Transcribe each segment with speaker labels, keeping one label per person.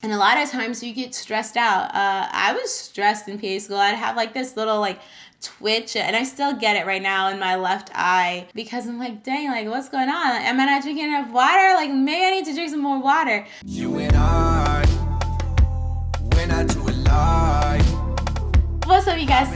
Speaker 1: And a lot of times you get stressed out. Uh, I was stressed in PA school. I'd have like this little like twitch and I still get it right now in my left eye because I'm like, dang, like what's going on? Am I not drinking enough water? Like maybe I need to drink some more water. You and I,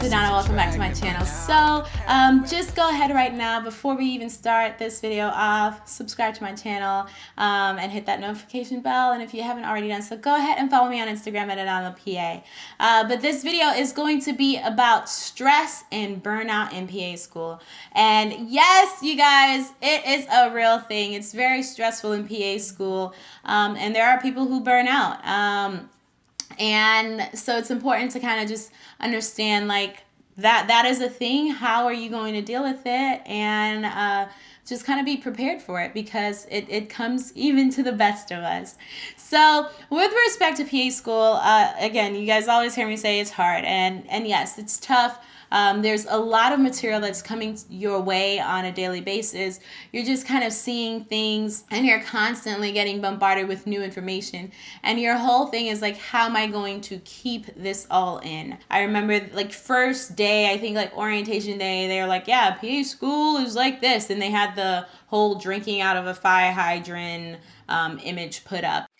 Speaker 1: up you guys, it's Adana, welcome back to my channel. So, um, just go ahead right now, before we even start this video off, subscribe to my channel um, and hit that notification bell. And if you haven't already done so, go ahead and follow me on Instagram at AdanaPA. Uh, but this video is going to be about stress and burnout in PA school. And yes, you guys, it is a real thing. It's very stressful in PA school. Um, and there are people who burn out. And so it's important to kind of just understand like that that is a thing. How are you going to deal with it? And uh, just kind of be prepared for it because it, it comes even to the best of us. So with respect to pa school uh, again you guys always hear me say it's hard. And and yes it's tough um, there's a lot of material that's coming your way on a daily basis. You're just kind of seeing things and you're constantly getting bombarded with new information. And your whole thing is like, how am I going to keep this all in? I remember like first day, I think like orientation day, they were like, yeah, PA school is like this. And they had the whole drinking out of a fire hydrant um, image put up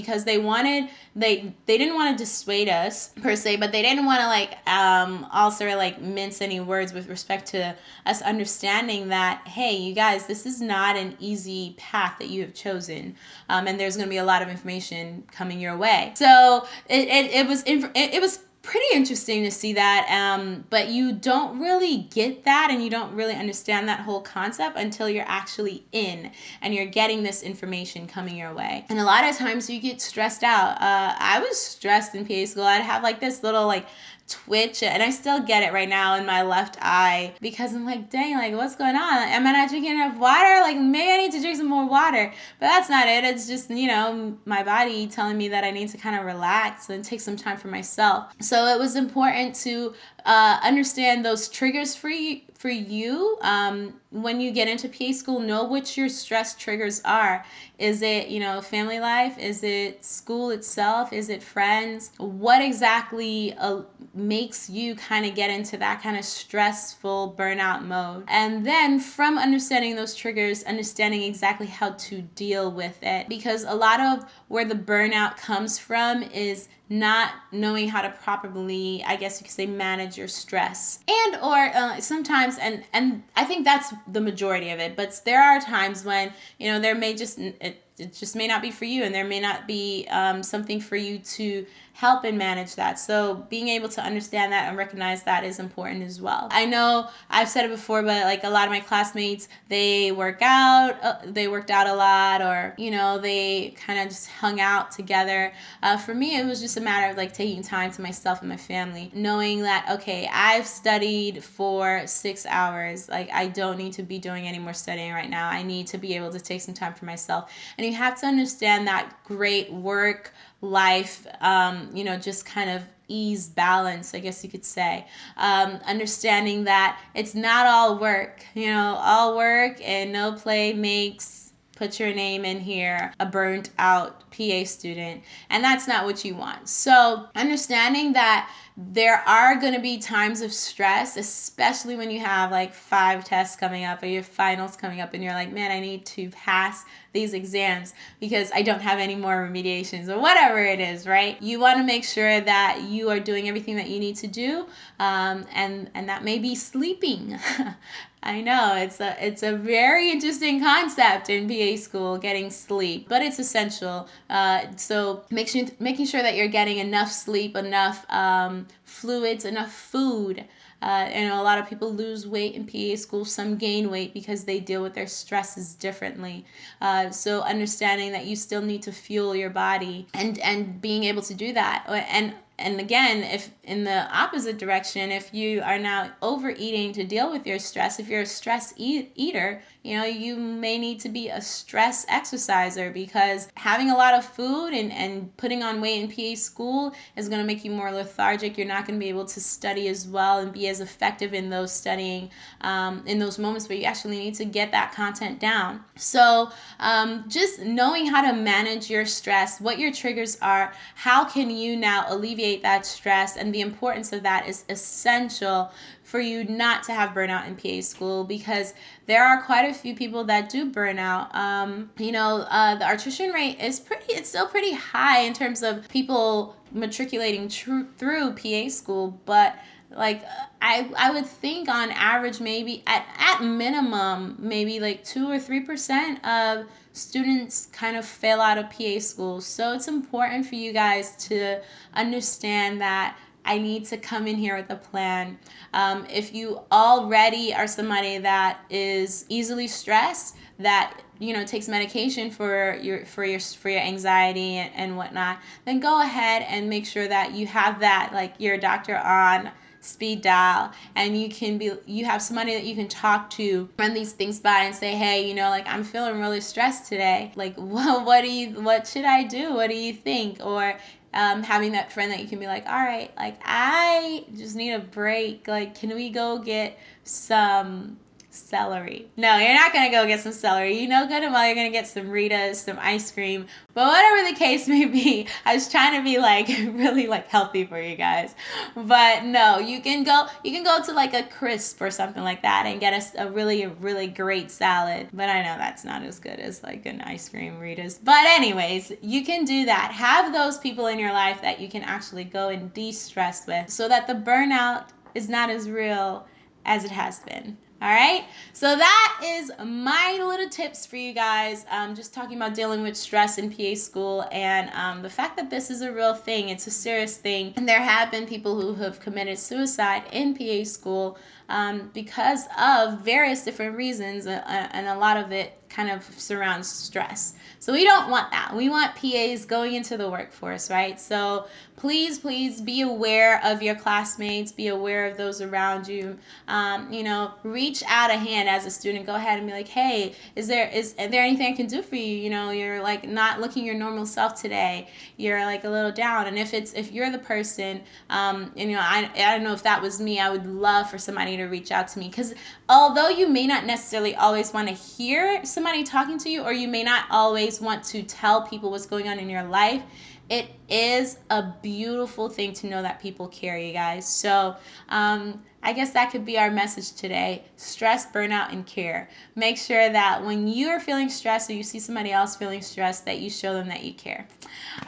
Speaker 1: because they wanted they they didn't want to dissuade us per se but they didn't want to like um also like mince any words with respect to us understanding that hey you guys this is not an easy path that you have chosen um, and there's going to be a lot of information coming your way. So it, it, it was it, it was pretty interesting to see that. Um, but you don't really get that and you don't really understand that whole concept until you're actually in and you're getting this information coming your way. And a lot of times you get stressed out. Uh, I was stressed in PA school. I'd have like this little like twitch and I still get it right now in my left eye because I'm like, dang, like what's going on? Am I not drinking enough water? Like maybe I need to drink some more water. But that's not it. It's just, you know, my body telling me that I need to kind of relax and take some time for myself. So it was important to uh, understand those triggers for you, for you um, when you get into PA school, know what your stress triggers are. Is it, you know, family life? Is it school itself? Is it friends? What exactly uh, makes you kind of get into that kind of stressful burnout mode? And then from understanding those triggers, understanding exactly how to deal with it. Because a lot of where the burnout comes from is not knowing how to properly i guess you could say manage your stress. And or uh, sometimes and and i think that's the majority of it but there are times when you know there may just it, it just may not be for you and there may not be um, something for you to help and manage that. So being able to understand that and recognize that is important as well. I know i've said it before but like a lot of my classmates they work out uh, they worked out a lot or you know they kind of just hung out together. Uh, for me it was just a matter of like taking time to myself and my family knowing that okay i've studied for six hours. Like i don't need to be doing any more studying right now. I need to be able to take some time for myself. And you have to understand that great work life, um, you know, just kind of ease balance, I guess you could say. Um, understanding that it's not all work, you know, all work and no play makes put your name in here, a burnt out PA student, and that's not what you want. So, understanding that there are going to be times of stress, especially when you have like five tests coming up or your finals coming up, and you're like, man, I need to pass these exams because I don't have any more remediations or whatever it is, right? You want to make sure that you are doing everything that you need to do, um, and and that may be sleeping. I know it's a it's a very interesting concept in PA school, getting sleep, but it's essential. Uh, so make sure making sure that you're getting enough sleep, enough um, fluids, enough food. Uh, and a lot of people lose weight in PA school. Some gain weight because they deal with their stresses differently. Uh, so understanding that you still need to fuel your body and and being able to do that and and again, if in the opposite direction, if you are now overeating to deal with your stress, if you're a stress eat, eater, you know, you may need to be a stress exerciser because having a lot of food and, and putting on weight in PA school is going to make you more lethargic. You're not going to be able to study as well and be as effective in those studying, um, in those moments where you actually need to get that content down. So, um, just knowing how to manage your stress, what your triggers are, how can you now alleviate that stress, and the importance of that is essential for you not to have burnout in PA school because there are quite a few people that do burnout. Um, you know, uh, the attrition rate is pretty, it's still pretty high in terms of people matriculating tr- through PA school, but like I, I would think on average maybe at, at minimum maybe like two or three percent of students kind of fail out of PA school. So it's important for you guys to understand that I need to come in here with a plan. Um, if you already are somebody that is easily stressed, that you know takes medication for your for your for your anxiety and, and whatnot, then go ahead and make sure that you have that like your doctor on speed dial and you can be you have somebody that you can talk to run these things by and say hey you know like i'm feeling really stressed today. Like well, what do you what should i do? What do you think? Or um, having that friend that you can be like, all right, like I just need a break. Like, can we go get some celery. No, you're not gonna go get some celery. You know good and well you're gonna get some Ritas, some ice cream. But whatever the case may be, I was trying to be like really like healthy for you guys. But no, you can go you can go to like a crisp or something like that and get a, a really really great salad. But I know that's not as good as like an ice cream Ritas. But anyways, you can do that. Have those people in your life that you can actually go and de-stress with so that the burnout is not as real as it has been. All right, so that is my little tips for you guys. Um, just talking about dealing with stress in PA school and um, the fact that this is a real thing, it's a serious thing. And there have been people who have committed suicide in PA school um, because of various different reasons, uh, uh, and a lot of it kind of surrounds stress. So we don't want that. We want PAs going into the workforce, right? So please, please be aware of your classmates, be aware of those around you. Um, you know, reach out a hand as a student. Go ahead and be like, hey, is there is, is there anything I can do for you? You know, you're like not looking your normal self today. You're like a little down. And if it's if you're the person, um, and, you know, I I don't know if that was me. I would love for somebody to reach out to me because although you may not necessarily always want to hear somebody talking to you, or you may not always want to tell people what's going on in your life it is a beautiful thing to know that people care, you guys. So, um, I guess that could be our message today stress, burnout, and care. Make sure that when you are feeling stressed or you see somebody else feeling stressed, that you show them that you care.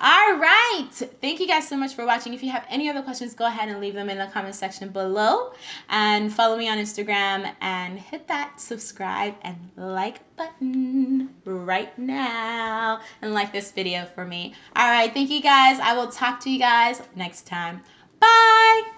Speaker 1: All right. Thank you guys so much for watching. If you have any other questions, go ahead and leave them in the comment section below. And follow me on Instagram and hit that subscribe and like button right now. And like this video for me. All right. Thank you guys. I will talk to you guys next time. Bye.